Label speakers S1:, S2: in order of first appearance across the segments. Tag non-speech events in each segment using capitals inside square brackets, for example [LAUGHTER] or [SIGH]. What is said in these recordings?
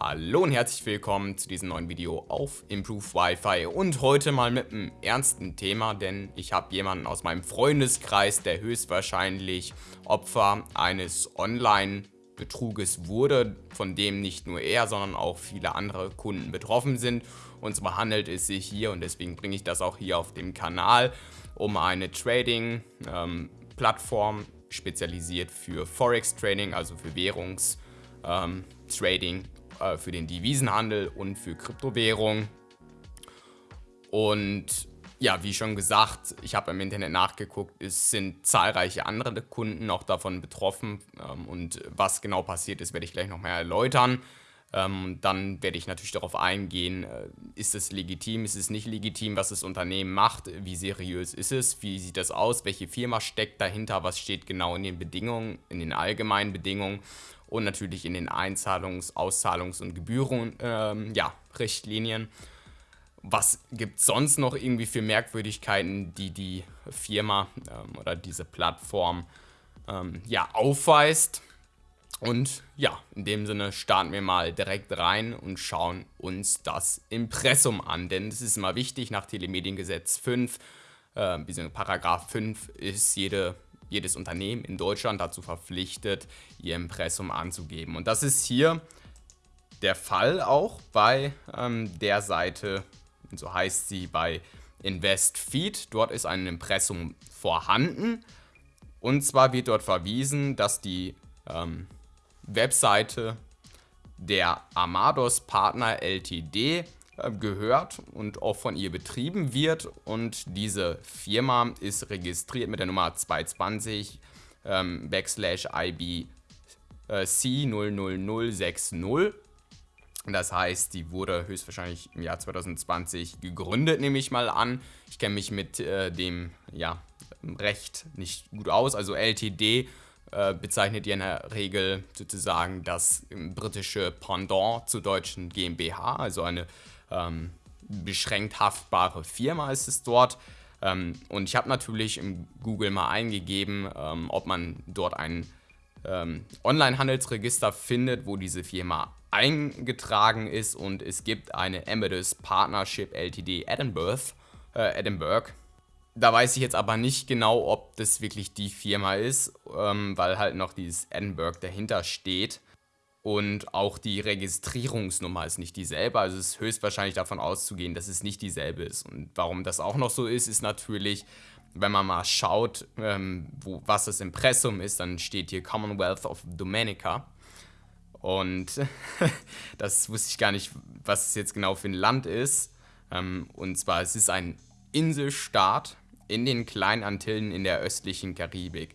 S1: Hallo und herzlich willkommen zu diesem neuen Video auf Improve Wi-Fi und heute mal mit einem ernsten Thema, denn ich habe jemanden aus meinem Freundeskreis, der höchstwahrscheinlich Opfer eines Online-Betruges wurde, von dem nicht nur er, sondern auch viele andere Kunden betroffen sind. Und zwar handelt es sich hier, und deswegen bringe ich das auch hier auf dem Kanal, um eine Trading-Plattform, ähm, spezialisiert für Forex-Trading, also für Währungs- ähm, äh, für den Devisenhandel und für Kryptowährungen. Und ja, wie schon gesagt, ich habe im Internet nachgeguckt, es sind zahlreiche andere Kunden auch davon betroffen. Ähm, und was genau passiert ist, werde ich gleich noch mehr erläutern. Ähm, dann werde ich natürlich darauf eingehen, äh, ist es legitim, ist es nicht legitim, was das Unternehmen macht, wie seriös ist es, wie sieht das aus, welche Firma steckt dahinter, was steht genau in den Bedingungen, in den allgemeinen Bedingungen und natürlich in den Einzahlungs-, Auszahlungs- und Gebühren, ähm, ja. Was gibt es sonst noch irgendwie für Merkwürdigkeiten, die die Firma ähm, oder diese Plattform ähm, ja, aufweist? Und ja, in dem Sinne starten wir mal direkt rein und schauen uns das Impressum an. Denn es ist immer wichtig, nach Telemediengesetz 5, äh, bzw. Paragraph 5 ist jede jedes Unternehmen in Deutschland dazu verpflichtet, ihr Impressum anzugeben. Und das ist hier der Fall auch bei ähm, der Seite, so heißt sie bei InvestFeed. Dort ist ein Impressum vorhanden. Und zwar wird dort verwiesen, dass die ähm, Webseite der Amados Partner Ltd äh, gehört und auch von ihr betrieben wird. Und diese Firma ist registriert mit der Nummer 220 ähm, backslash IBC äh, 00060. Das heißt, die wurde höchstwahrscheinlich im Jahr 2020 gegründet, nehme ich mal an. Ich kenne mich mit äh, dem ja, Recht nicht gut aus. Also LTD äh, bezeichnet ja in der Regel sozusagen das britische Pendant zur deutschen GmbH, also eine ähm, beschränkt haftbare Firma ist es dort. Ähm, und ich habe natürlich im Google mal eingegeben, ähm, ob man dort ein ähm, Online-Handelsregister findet, wo diese Firma eingetragen ist und es gibt eine Amadeus Partnership Ltd Edinburgh, äh, Edinburgh. Da weiß ich jetzt aber nicht genau, ob das wirklich die Firma ist, ähm, weil halt noch dieses Edinburgh dahinter steht. Und auch die Registrierungsnummer ist nicht dieselbe. Also es ist höchstwahrscheinlich davon auszugehen, dass es nicht dieselbe ist. Und warum das auch noch so ist, ist natürlich, wenn man mal schaut, ähm, wo, was das Impressum ist, dann steht hier Commonwealth of Dominica. Und [LAUGHS] das wusste ich gar nicht, was es jetzt genau für ein Land ist. Ähm, und zwar, es ist ein Inselstaat in den kleinen Antillen in der östlichen Karibik.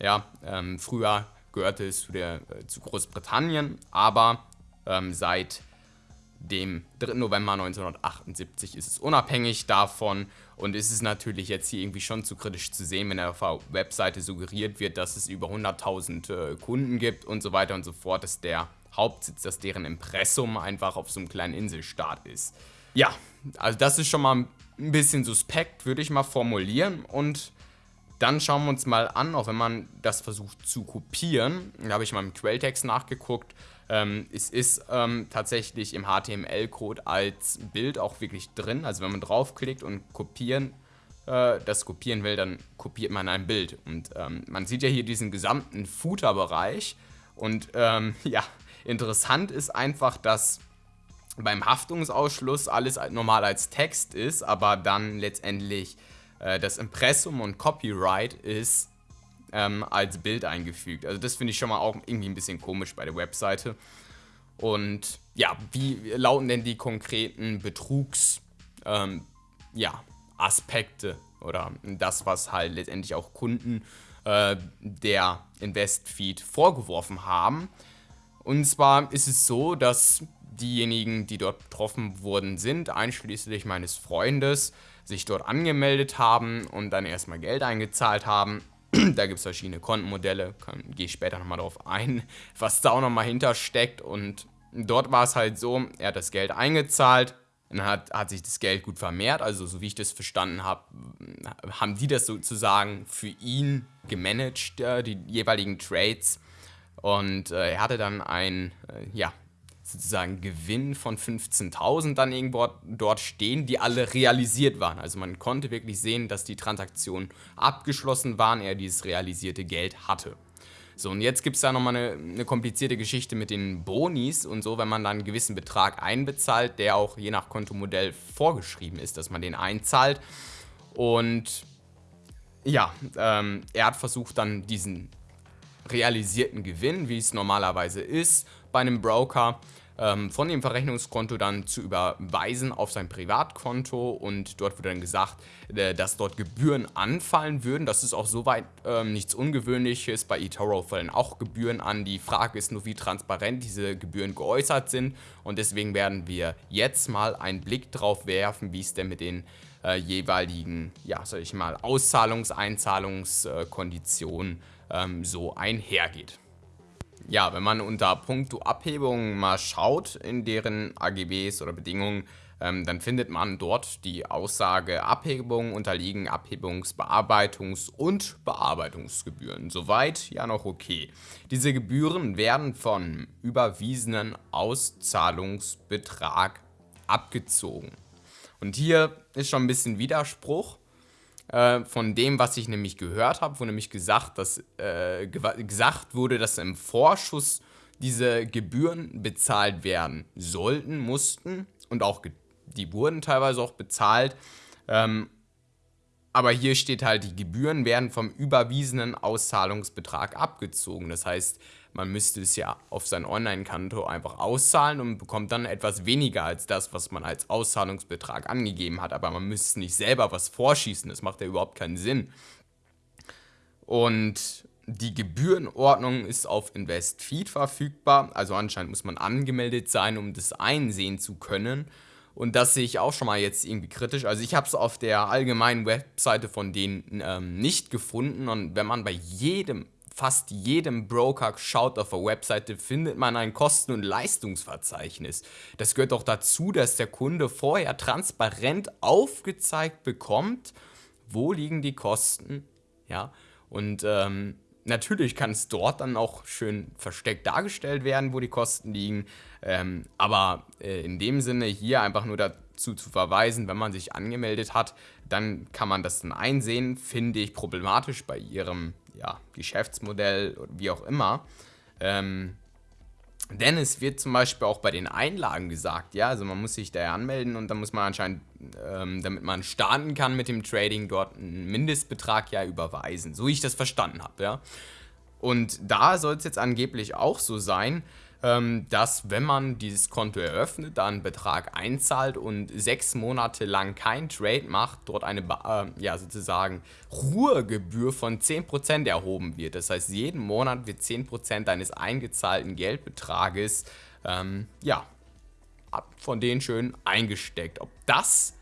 S1: Ja, ähm, früher gehörte es zu, der, äh, zu Großbritannien, aber ähm, seit dem 3. November 1978 ist es unabhängig davon und ist es natürlich jetzt hier irgendwie schon zu kritisch zu sehen, wenn auf der Webseite suggeriert wird, dass es über 100.000 äh, Kunden gibt und so weiter und so fort, dass der Hauptsitz, dass deren Impressum einfach auf so einem kleinen Inselstaat ist. Ja, also das ist schon mal ein bisschen suspekt, würde ich mal formulieren. Und dann schauen wir uns mal an, auch wenn man das versucht zu kopieren, da habe ich mal im Quelltext nachgeguckt, ähm, es ist ähm, tatsächlich im HTML-Code als Bild auch wirklich drin, also wenn man draufklickt und kopieren, äh, das kopieren will, dann kopiert man ein Bild. Und ähm, man sieht ja hier diesen gesamten Footer-Bereich. Und ähm, [LAUGHS] ja, interessant ist einfach, dass beim Haftungsausschluss alles normal als Text ist, aber dann letztendlich äh, das Impressum und Copyright ist ähm, als Bild eingefügt. Also das finde ich schon mal auch irgendwie ein bisschen komisch bei der Webseite. Und ja, wie lauten denn die konkreten Betrugs, ähm, ja, oder das, was halt letztendlich auch Kunden äh, der InvestFeed vorgeworfen haben. Und zwar ist es so, dass diejenigen, die dort betroffen wurden, sind, einschließlich meines Freundes, sich dort angemeldet haben und dann erstmal Geld eingezahlt haben. [CLEARS THROAT] da gibt es verschiedene Kontenmodelle, gehe ich später nochmal drauf ein, [LAUGHS] was da auch nochmal hintersteckt. Und dort war es halt so, er hat das Geld eingezahlt, dann hat, hat sich das Geld gut vermehrt, also so wie ich das verstanden habe, haben die das sozusagen für ihn gemanagt, äh, die jeweiligen Trades. Und äh, er hatte dann ein, äh, ja, sozusagen Gewinn von 15.000 dann irgendwo dort stehen, die alle realisiert waren. Also man konnte wirklich sehen, dass die Transaktionen abgeschlossen waren, er dieses realisierte Geld hatte. So, und jetzt gibt es da nochmal eine, eine komplizierte Geschichte mit den Bonis und so, wenn man dann einen gewissen Betrag einbezahlt, der auch je nach Kontomodell vorgeschrieben ist, dass man den einzahlt. Und ja, ähm, er hat versucht dann diesen realisierten Gewinn, wie es normalerweise ist, bei einem Broker ähm, von dem Verrechnungskonto dann zu überweisen auf sein Privatkonto und dort wurde dann gesagt, äh, dass dort Gebühren anfallen würden. Das ist auch soweit ähm, nichts Ungewöhnliches. Bei eToro fallen auch Gebühren an. Die Frage ist nur, wie transparent diese Gebühren geäußert sind und deswegen werden wir jetzt mal einen Blick drauf werfen, wie es denn mit den äh, jeweiligen, ja, sag ich mal, Auszahlungs-, Einzahlungskonditionen ähm, so einhergeht ja, wenn man unter Punkto Abhebung mal schaut in deren AGBs oder Bedingungen, ähm, dann findet man dort die Aussage, Abhebungen unterliegen Abhebungs-, Bearbeitungs- und Bearbeitungsgebühren. Soweit ja noch okay. Diese Gebühren werden von überwiesenen Auszahlungsbetrag abgezogen. Und hier ist schon ein bisschen Widerspruch, äh, von dem, was ich nämlich gehört habe, wo nämlich gesagt, dass, äh, gesagt wurde, dass im Vorschuss diese Gebühren bezahlt werden sollten, mussten und auch die wurden teilweise auch bezahlt. Ähm, aber hier steht halt, die Gebühren werden vom überwiesenen Auszahlungsbetrag abgezogen. Das heißt, man müsste es ja auf sein Online-Konto einfach auszahlen und bekommt dann etwas weniger als das, was man als Auszahlungsbetrag angegeben hat. Aber man müsste nicht selber was vorschießen, das macht ja überhaupt keinen Sinn. Und die Gebührenordnung ist auf InvestFeed verfügbar, also anscheinend muss man angemeldet sein, um das einsehen zu können. Und das sehe ich auch schon mal jetzt irgendwie kritisch. Also ich habe es auf der allgemeinen Webseite von denen ähm, nicht gefunden. Und wenn man bei jedem fast jedem Broker schaut auf der Webseite, findet man ein Kosten- und Leistungsverzeichnis. Das gehört auch dazu, dass der Kunde vorher transparent aufgezeigt bekommt, wo liegen die Kosten. Ja, und ähm, natürlich kann es dort dann auch schön versteckt dargestellt werden, wo die Kosten liegen. Ähm, aber äh, in dem Sinne hier einfach nur dazu zu verweisen, wenn man sich angemeldet hat, dann kann man das dann einsehen, finde ich problematisch bei ihrem ja, Geschäftsmodell, wie auch immer. Ähm, denn es wird zum Beispiel auch bei den Einlagen gesagt, ja, also man muss sich da anmelden und dann muss man anscheinend, ähm, damit man starten kann mit dem Trading, dort einen Mindestbetrag ja überweisen, so wie ich das verstanden habe, ja. Und da soll es jetzt angeblich auch so sein, dass wenn man dieses Konto eröffnet, dann einen Betrag einzahlt und sechs Monate lang kein Trade macht, dort eine äh, ja, sozusagen Ruhegebühr von 10% erhoben wird. Das heißt, jeden Monat wird 10% deines eingezahlten Geldbetrages ähm, ja, von denen schön eingesteckt. Ob das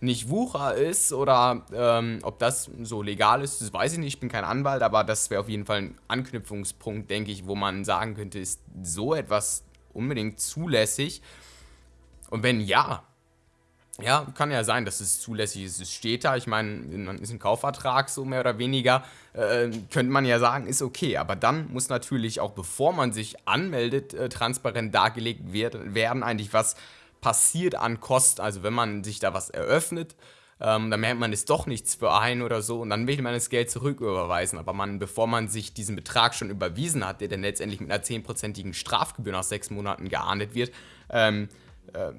S1: nicht Wucher ist oder ähm, ob das so legal ist, das weiß ich nicht. Ich bin kein Anwalt, aber das wäre auf jeden Fall ein Anknüpfungspunkt, denke ich, wo man sagen könnte, ist so etwas unbedingt zulässig? Und wenn ja, ja, kann ja sein, dass es zulässig ist. Es steht da, ich meine, ist ein Kaufvertrag so mehr oder weniger, äh, könnte man ja sagen, ist okay. Aber dann muss natürlich auch, bevor man sich anmeldet, äh, transparent dargelegt wird, werden eigentlich was passiert an Kosten. Also wenn man sich da was eröffnet, ähm, dann merkt man, ist doch nichts für ein oder so und dann will man das Geld zurücküberweisen. Aber man, bevor man sich diesen Betrag schon überwiesen hat, der dann letztendlich mit einer 10%igen Strafgebühr nach sechs Monaten geahndet wird, ähm, äh,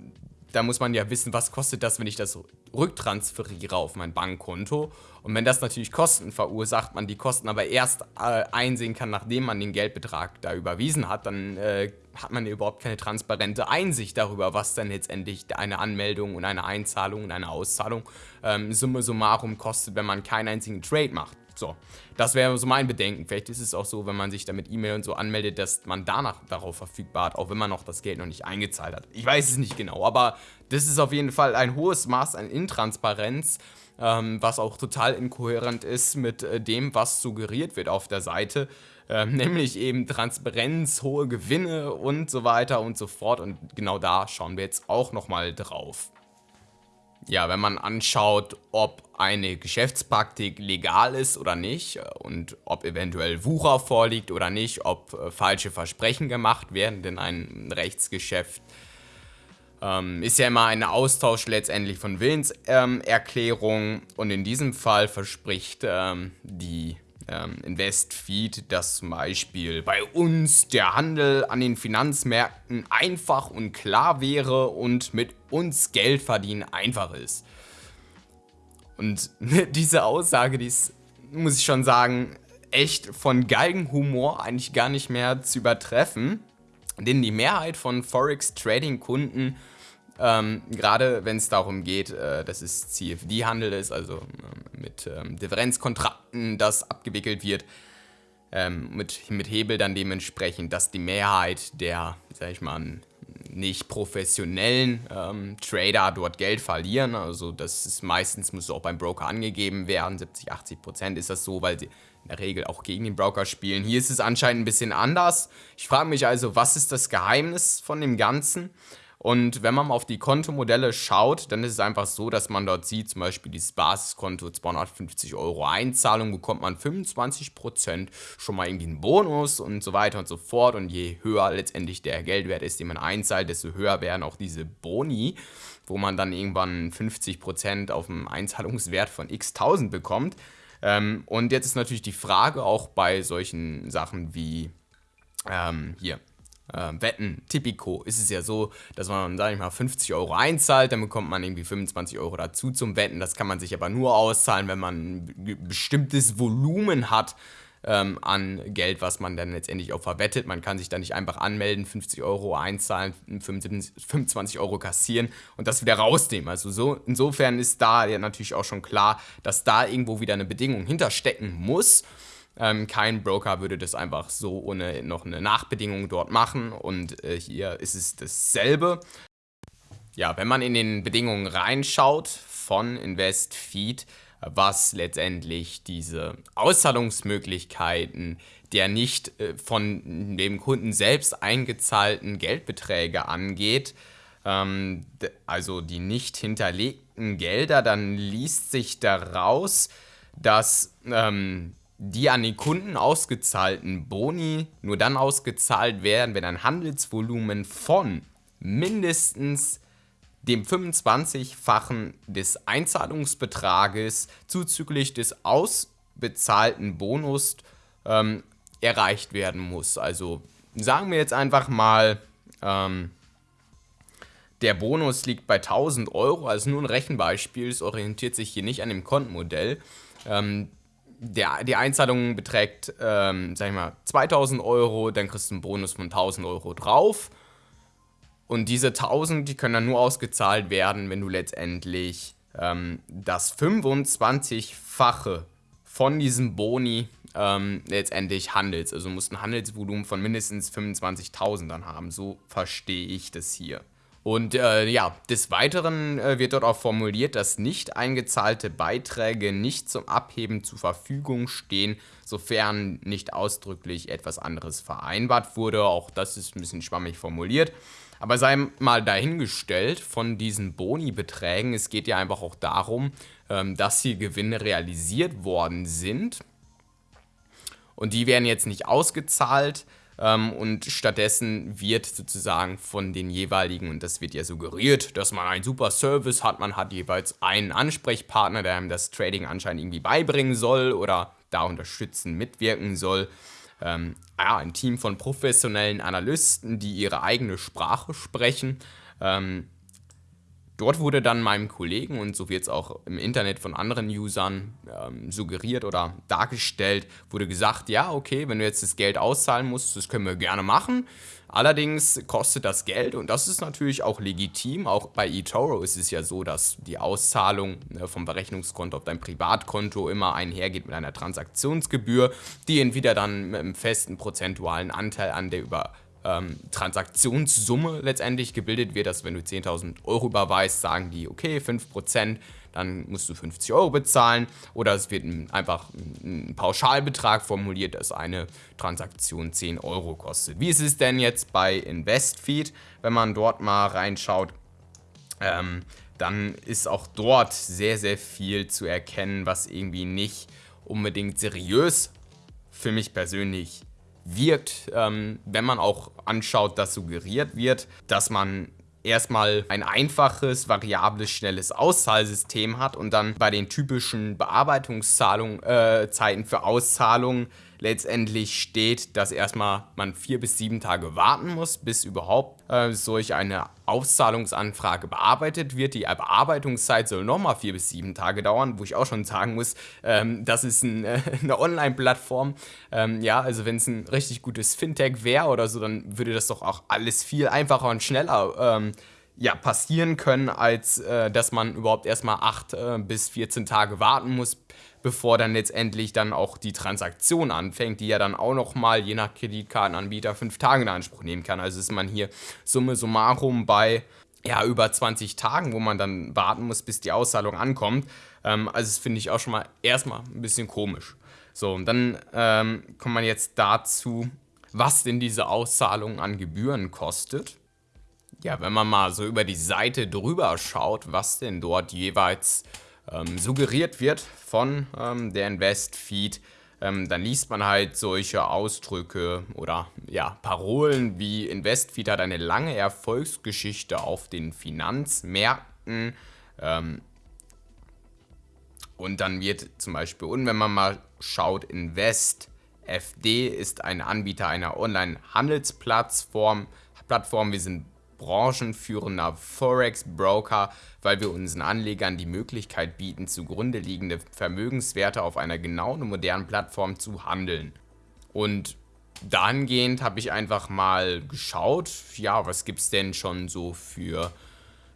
S1: da muss man ja wissen, was kostet das, wenn ich das rücktransferiere auf mein Bankkonto. Und wenn das natürlich Kosten verursacht, man die Kosten aber erst äh, einsehen kann, nachdem man den Geldbetrag da überwiesen hat, dann äh, hat man ja überhaupt keine transparente Einsicht darüber, was dann letztendlich eine Anmeldung und eine Einzahlung und eine Auszahlung ähm, summa summarum kostet, wenn man keinen einzigen Trade macht. So, das wäre so mein Bedenken. Vielleicht ist es auch so, wenn man sich da mit E-Mail und so anmeldet, dass man danach darauf verfügbar hat, auch wenn man noch das Geld noch nicht eingezahlt hat. Ich weiß es nicht genau, aber das ist auf jeden Fall ein hohes Maß an Intransparenz, ähm, was auch total inkohärent ist mit äh, dem, was suggeriert wird auf der Seite. Ähm, [LAUGHS] nämlich eben Transparenz, hohe Gewinne und so weiter und so fort. Und genau da schauen wir jetzt auch nochmal drauf. Ja, wenn man anschaut, ob eine Geschäftspraktik legal ist oder nicht äh, und ob eventuell Wucher vorliegt oder nicht, ob äh, falsche Versprechen gemacht werden, denn ein Rechtsgeschäft ähm, ist ja immer ein Austausch letztendlich von Willenserklärungen ähm, und in diesem Fall verspricht ähm, die ähm, Investfeed, dass zum Beispiel bei uns der Handel an den Finanzmärkten einfach und klar wäre und mit uns Geld verdienen einfach ist. Und [LAUGHS] diese Aussage, die ist, muss ich schon sagen, echt von Galgenhumor eigentlich gar nicht mehr zu übertreffen. Denn die Mehrheit von Forex-Trading-Kunden ähm, Gerade wenn es darum geht, äh, dass es CFD-Handel ist, also äh, mit ähm, Differenzkontrakten, das abgewickelt wird, ähm, mit, mit Hebel dann dementsprechend, dass die Mehrheit der, sag ich mal, nicht professionellen ähm, Trader dort Geld verlieren. Also das ist meistens, muss auch beim Broker angegeben werden, 70, 80 Prozent ist das so, weil sie in der Regel auch gegen den Broker spielen. Hier ist es anscheinend ein bisschen anders. Ich frage mich also, was ist das Geheimnis von dem Ganzen? Und wenn man mal auf die Kontomodelle schaut, dann ist es einfach so, dass man dort sieht, zum Beispiel dieses Basiskonto 250 Euro Einzahlung, bekommt man 25% schon mal irgendwie einen Bonus und so weiter und so fort. Und je höher letztendlich der Geldwert ist, den man einzahlt, desto höher werden auch diese Boni, wo man dann irgendwann 50% auf dem Einzahlungswert von x tausend bekommt. Ähm, und jetzt ist natürlich die Frage auch bei solchen Sachen wie ähm, hier äh, Wetten, Tipico, ist es ja so, dass man, sag ich mal, 50 Euro einzahlt, dann bekommt man irgendwie 25 Euro dazu zum Wetten. Das kann man sich aber nur auszahlen, wenn man ein bestimmtes Volumen hat ähm, an Geld, was man dann letztendlich auch verwettet. Man kann sich dann nicht einfach anmelden, 50 Euro einzahlen, 25 Euro kassieren und das wieder rausnehmen. Also so, insofern ist da ja natürlich auch schon klar, dass da irgendwo wieder eine Bedingung hinterstecken muss. Ähm, kein Broker würde das einfach so ohne noch eine Nachbedingung dort machen und äh, hier ist es dasselbe. Ja, wenn man in den Bedingungen reinschaut von InvestFeed, was letztendlich diese Auszahlungsmöglichkeiten der nicht äh, von dem Kunden selbst eingezahlten Geldbeträge angeht, ähm, also die nicht hinterlegten Gelder, dann liest sich daraus, dass ähm, die an den Kunden ausgezahlten Boni nur dann ausgezahlt werden, wenn ein Handelsvolumen von mindestens dem 25-fachen des Einzahlungsbetrages zuzüglich des ausbezahlten Bonus ähm, erreicht werden muss. Also sagen wir jetzt einfach mal, ähm, der Bonus liegt bei 1000 Euro, also nur ein Rechenbeispiel, es orientiert sich hier nicht an dem Kontenmodell. Ähm, der, die Einzahlung beträgt, ähm, sag ich mal, 2000 Euro, dann kriegst du einen Bonus von 1000 Euro drauf. Und diese 1000, die können dann nur ausgezahlt werden, wenn du letztendlich ähm, das 25-fache von diesem Boni ähm, letztendlich handelst. Also du musst ein Handelsvolumen von mindestens 25.000 dann haben. So verstehe ich das hier. Und äh, ja, des Weiteren äh, wird dort auch formuliert, dass nicht eingezahlte Beiträge nicht zum Abheben zur Verfügung stehen, sofern nicht ausdrücklich etwas anderes vereinbart wurde. Auch das ist ein bisschen schwammig formuliert. Aber sei mal dahingestellt von diesen Boni-Beträgen, es geht ja einfach auch darum, ähm, dass hier Gewinne realisiert worden sind. Und die werden jetzt nicht ausgezahlt, ähm, und stattdessen wird sozusagen von den jeweiligen, und das wird ja suggeriert, dass man einen super Service hat, man hat jeweils einen Ansprechpartner, der einem das Trading anscheinend irgendwie beibringen soll oder da unterstützen, mitwirken soll. Ähm, ja, ein Team von professionellen Analysten, die ihre eigene Sprache sprechen. Ähm, Dort wurde dann meinem Kollegen und so wird es auch im Internet von anderen Usern ähm, suggeriert oder dargestellt, wurde gesagt, ja, okay, wenn du jetzt das Geld auszahlen musst, das können wir gerne machen. Allerdings kostet das Geld und das ist natürlich auch legitim. Auch bei eToro ist es ja so, dass die Auszahlung ne, vom Berechnungskonto auf dein Privatkonto immer einhergeht mit einer Transaktionsgebühr, die entweder dann mit einem festen prozentualen Anteil an der über ähm, Transaktionssumme letztendlich gebildet wird, dass wenn du 10.000 Euro überweist, sagen die, okay, 5%, dann musst du 50 Euro bezahlen oder es wird einfach ein Pauschalbetrag formuliert, dass eine Transaktion 10 Euro kostet. Wie ist es denn jetzt bei InvestFeed, wenn man dort mal reinschaut? ähm, dann ist auch dort sehr, sehr viel zu erkennen, was irgendwie nicht unbedingt seriös für mich persönlich wirkt, ähm, wenn man auch anschaut, dass suggeriert wird, dass man erstmal ein einfaches, variables, schnelles Auszahlsystem hat und dann bei den typischen Bearbeitungszeiten äh, für Auszahlungen letztendlich steht, dass erstmal man vier bis sieben Tage warten muss, bis überhaupt äh, solch eine Auszahlungsanfrage bearbeitet wird. Die Bearbeitungszeit soll nochmal vier bis sieben Tage dauern, wo ich auch schon sagen muss, ähm, das ist ein, äh, [LAUGHS] eine Online-Plattform. Ähm, ja, also wenn es ein richtig gutes Fintech wäre oder so, dann würde das doch auch alles viel einfacher und schneller ähm, ja, passieren können, als äh, dass man überhaupt erstmal 8 äh, bis 14 Tage warten muss, bevor dann letztendlich dann auch die Transaktion anfängt, die ja dann auch nochmal je nach Kreditkartenanbieter 5 Tage in Anspruch nehmen kann. Also ist man hier summe summarum bei ja, über 20 Tagen, wo man dann warten muss, bis die Auszahlung ankommt. Ähm, also das finde ich auch schon mal erstmal ein bisschen komisch. So, und dann ähm, kommt man jetzt dazu, was denn diese Auszahlung an Gebühren kostet. Ja, wenn man mal so über die Seite drüber schaut, was denn dort jeweils ähm, suggeriert wird von ähm, der Invest-Feed, ähm, dann liest man halt solche Ausdrücke oder ja, Parolen wie Investfeed hat eine lange Erfolgsgeschichte auf den Finanzmärkten. Ähm, und dann wird zum Beispiel, und wenn man mal schaut, Invest FD ist ein Anbieter einer Online-Handelsplattform. Plattform. Wir sind branchenführender Forex-Broker, weil wir unseren Anlegern die Möglichkeit bieten, zugrunde liegende Vermögenswerte auf einer genauen und modernen Plattform zu handeln. Und dahingehend habe ich einfach mal geschaut, ja, was gibt es denn schon so für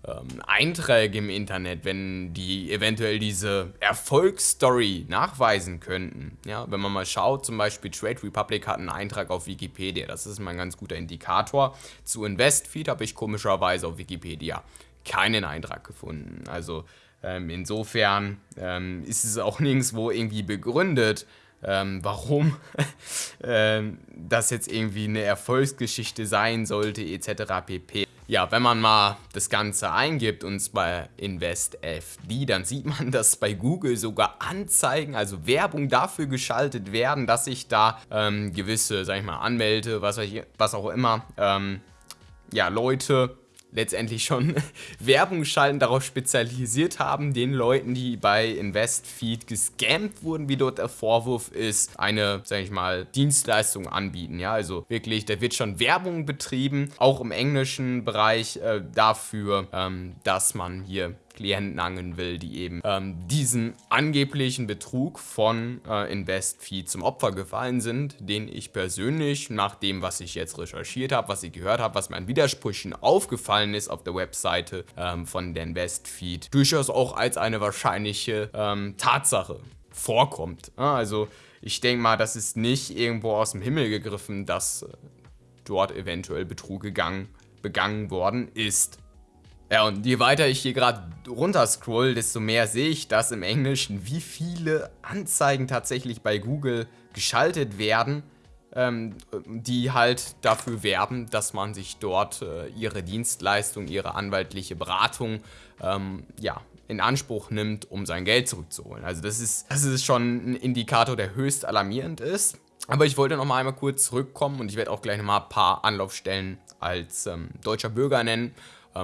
S1: ähm, Einträge im Internet, wenn die eventuell diese Erfolgsstory nachweisen könnten. Ja, wenn man mal schaut, zum Beispiel Trade Republic hat einen Eintrag auf Wikipedia, das ist mal ein ganz guter Indikator. Zu Investfeed habe ich komischerweise auf Wikipedia keinen Eintrag gefunden. Also ähm, insofern ähm, ist es auch [LAUGHS] nirgendwo irgendwie begründet, ähm, warum [LAUGHS] ähm, das jetzt irgendwie eine Erfolgsgeschichte sein sollte, etc. pp. Ja, wenn man mal das Ganze eingibt und zwar InvestFD, dann sieht man, [LAUGHS] dass bei Google sogar Anzeigen, also Werbung dafür geschaltet werden, dass ich da ähm, gewisse, sag ich mal, Anmeldete, was, was auch immer, ähm, ja, Leute letztendlich schon [LAUGHS] Werbung schalten, darauf spezialisiert haben, den Leuten, die bei InvestFeed gescammt wurden, wie dort der Vorwurf ist, eine, sag ich mal, Dienstleistung anbieten. Ja, also wirklich, da wird schon Werbung betrieben, auch im englischen Bereich äh, dafür, ähm, dass man hier Klienten angeln will, die eben ähm, diesen angeblichen Betrug von äh, InvestFeed zum Opfer gefallen sind, den ich persönlich, nach dem, was ich jetzt recherchiert habe, was ich gehört habe, was mir an Widersprüchen aufgefallen ist auf der Webseite ähm, von der InvestFeed, durchaus auch als eine wahrscheinliche ähm, Tatsache vorkommt. Also ich denke mal, das ist nicht irgendwo aus dem Himmel gegriffen, dass äh, dort eventuell Betrug gegangen, begangen worden ist. Ja, und je weiter ich hier gerade runter scroll, desto mehr sehe ich das im Englischen, wie viele Anzeigen tatsächlich bei Google geschaltet werden, ähm, die halt dafür werben, dass man sich dort äh, ihre Dienstleistung, ihre anwaltliche Beratung, ähm, ja, in Anspruch nimmt, um sein Geld zurückzuholen. Also das ist, das ist schon ein Indikator, der höchst alarmierend ist. Aber ich wollte noch mal einmal kurz zurückkommen und ich werde auch gleich noch mal ein paar Anlaufstellen als ähm, deutscher Bürger nennen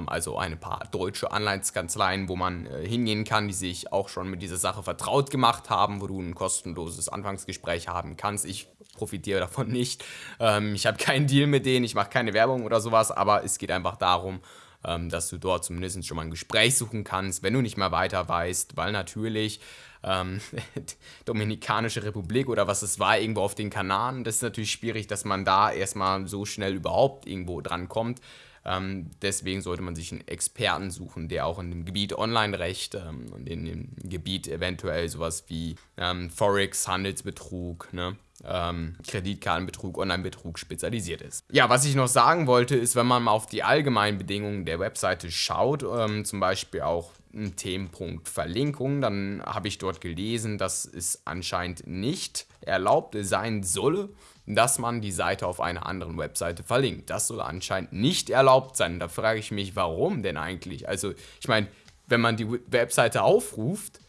S1: also ein paar deutsche Anleihtskanzleien, wo man äh, hingehen kann, die sich auch schon mit dieser Sache vertraut gemacht haben, wo du ein kostenloses Anfangsgespräch haben kannst. Ich profitiere davon [LAUGHS] nicht. Ähm, ich habe keinen Deal mit denen, ich mache keine Werbung oder sowas, aber es geht einfach darum, ähm, dass du dort zumindest schon mal ein Gespräch suchen kannst, wenn du nicht mehr weiter weißt, weil natürlich ähm, [LAUGHS] Dominikanische Republik oder was es war, irgendwo auf den Kanaren, das ist natürlich schwierig, dass man da erstmal so schnell überhaupt irgendwo dran kommt. Ähm, deswegen sollte man sich einen Experten suchen, der auch in dem Gebiet Online-Recht ähm, und in dem Gebiet eventuell sowas wie ähm, Forex, Handelsbetrug, ne? Kreditkartenbetrug, Online-Betrug spezialisiert ist. Ja, was ich noch sagen wollte, ist, wenn man mal auf die allgemeinen Bedingungen der Webseite schaut, zum Beispiel auch ein Themenpunkt Verlinkung, dann habe ich dort gelesen, dass es anscheinend nicht erlaubt sein solle, dass man die Seite auf einer anderen Webseite verlinkt. Das soll anscheinend nicht erlaubt sein. Da frage ich mich, warum denn eigentlich? Also, ich meine, wenn man die Webseite aufruft,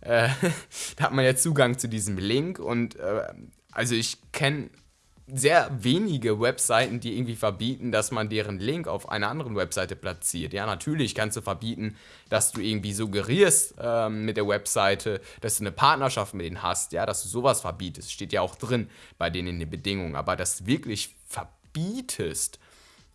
S1: äh, [LAUGHS] da hat man ja Zugang zu diesem Link und äh, also ich kenne sehr wenige Webseiten, die irgendwie verbieten, dass man deren Link auf einer anderen Webseite platziert. Ja, natürlich kannst du verbieten, dass du irgendwie suggerierst ähm, mit der Webseite, dass du eine Partnerschaft mit denen hast, ja, dass du sowas verbietest. Steht ja auch drin bei denen in den Bedingungen. Aber dass du wirklich verbietest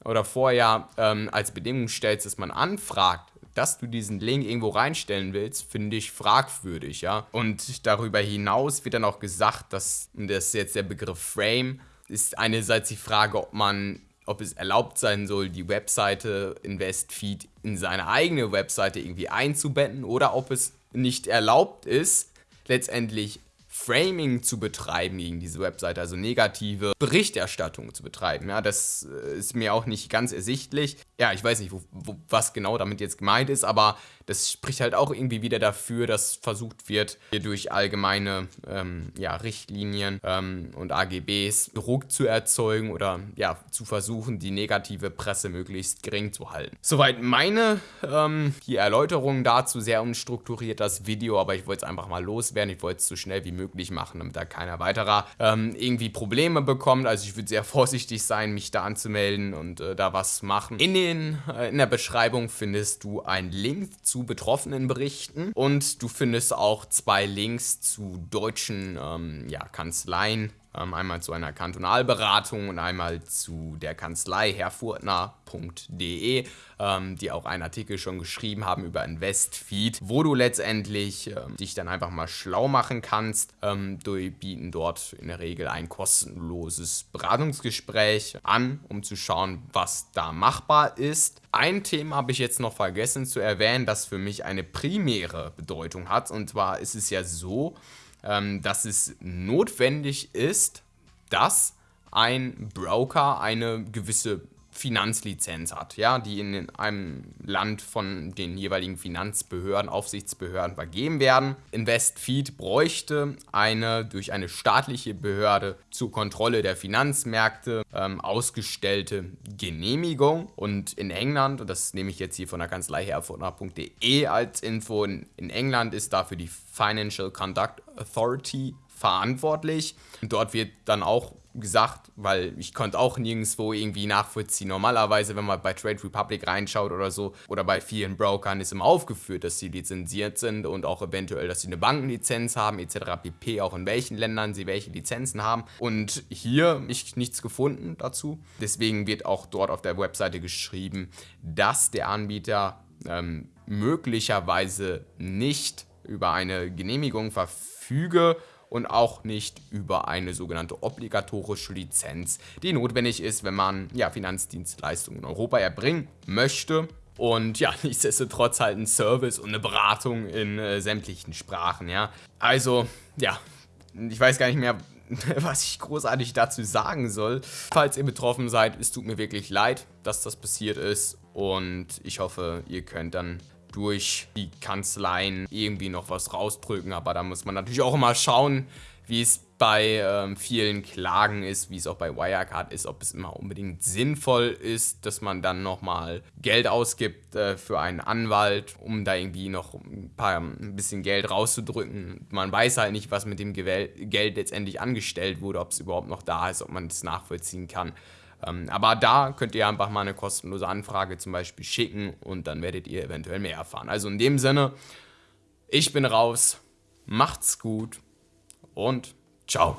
S1: oder vorher ähm, als Bedingung stellst, dass man anfragt, dass du diesen Link irgendwo reinstellen willst, finde ich fragwürdig, ja. Und darüber hinaus wird dann auch gesagt, dass, das ist jetzt der Begriff Frame, ist einerseits die Frage, ob man ob es erlaubt sein soll, die Webseite InvestFeed in seine eigene Webseite irgendwie einzubetten oder ob es nicht erlaubt ist, letztendlich Framing zu betreiben gegen diese Webseite, also negative Berichterstattung zu betreiben. Ja, das äh, ist mir auch nicht ganz ersichtlich. Ja, ich weiß nicht, wo, wo, was genau damit jetzt gemeint ist, aber das spricht halt auch irgendwie wieder dafür, dass versucht wird, hier durch allgemeine ähm, ja, Richtlinien ähm, und AGBs Druck zu erzeugen oder ja, zu versuchen, die negative Presse möglichst gering zu halten. Soweit meine ähm, die Erläuterung dazu, sehr unstrukturiert das Video, aber ich wollte es einfach mal loswerden. Ich wollte es so schnell wie möglich machen, damit da keiner weiterer ähm, irgendwie Probleme bekommt. Also ich würde sehr [LAUGHS] vorsichtig sein, mich da anzumelden und äh, da was machen. In, den, äh, in der Beschreibung findest du einen Link zu zu betroffenen Berichten. Und du findest auch zwei Links zu deutschen ähm, ja, Kanzleien, einmal zu einer Kantonalberatung und einmal zu der Kanzlei herrfurtner.de, ähm, die auch einen Artikel schon geschrieben haben über Investfeed, wo du letztendlich ähm, dich dann einfach mal schlau machen kannst. Ähm, die bieten dort in der Regel ein kostenloses Beratungsgespräch an, um zu schauen, was da machbar ist. Ein Thema habe ich jetzt noch vergessen zu erwähnen, das für mich eine primäre Bedeutung hat. Und zwar ist es ja so, ähm, dass es notwendig ist, dass ein Broker eine gewisse Finanzlizenz hat, ja, die in einem Land von den jeweiligen Finanzbehörden, Aufsichtsbehörden vergeben werden. InvestFeed bräuchte eine durch eine staatliche Behörde zur Kontrolle der Finanzmärkte ähm, ausgestellte Genehmigung. Und in England, und das nehme ich jetzt hier von der Kanzlei herfurtner.de als Info, in, England ist dafür die Financial Conduct Authority verantwortlich. Dort wird dann auch gesagt, weil ich konnte auch nirgendwo irgendwie nachvollziehen. Normalerweise, wenn man bei Trade Republic reinschaut oder so, oder bei vielen Brokern ist immer aufgeführt, dass sie lizenziert sind und auch eventuell, dass sie eine Bankenlizenz haben, etc. pp. Auch in welchen Ländern sie welche Lizenzen haben. Und hier ich nichts gefunden dazu. Deswegen wird auch dort auf der Webseite geschrieben, dass der Anbieter ähm, möglicherweise nicht über eine Genehmigung verfüge und auch nicht über eine sogenannte obligatorische Lizenz, die notwendig ist, wenn man ja, Finanzdienstleistungen in Europa erbringen möchte. Und ja, [LAUGHS] nichtsdestotrotz halt ein Service und eine Beratung in äh, sämtlichen Sprachen, ja. Also, ja, ich weiß gar nicht mehr, [LAUGHS] was ich großartig dazu sagen soll. Falls ihr betroffen seid, es tut mir wirklich leid, dass das passiert ist. Und ich hoffe, ihr könnt dann durch die Kanzleien irgendwie noch was rausdrücken. Aber da muss man natürlich auch immer schauen, wie es bei ähm, vielen Klagen ist, wie es auch bei Wirecard ist, ob es immer unbedingt sinnvoll ist, dass man dann nochmal Geld ausgibt äh, für einen Anwalt, um da irgendwie noch ein, paar, ein bisschen Geld rauszudrücken. Man weiß halt nicht, was mit dem Geld letztendlich angestellt wurde, ob es überhaupt noch da ist, ob man es nachvollziehen kann. Ähm, aber da könnt ihr einfach mal eine kostenlose Anfrage zum Beispiel schicken und dann werdet ihr eventuell mehr erfahren. Also in dem Sinne, ich bin raus, macht's gut und ciao.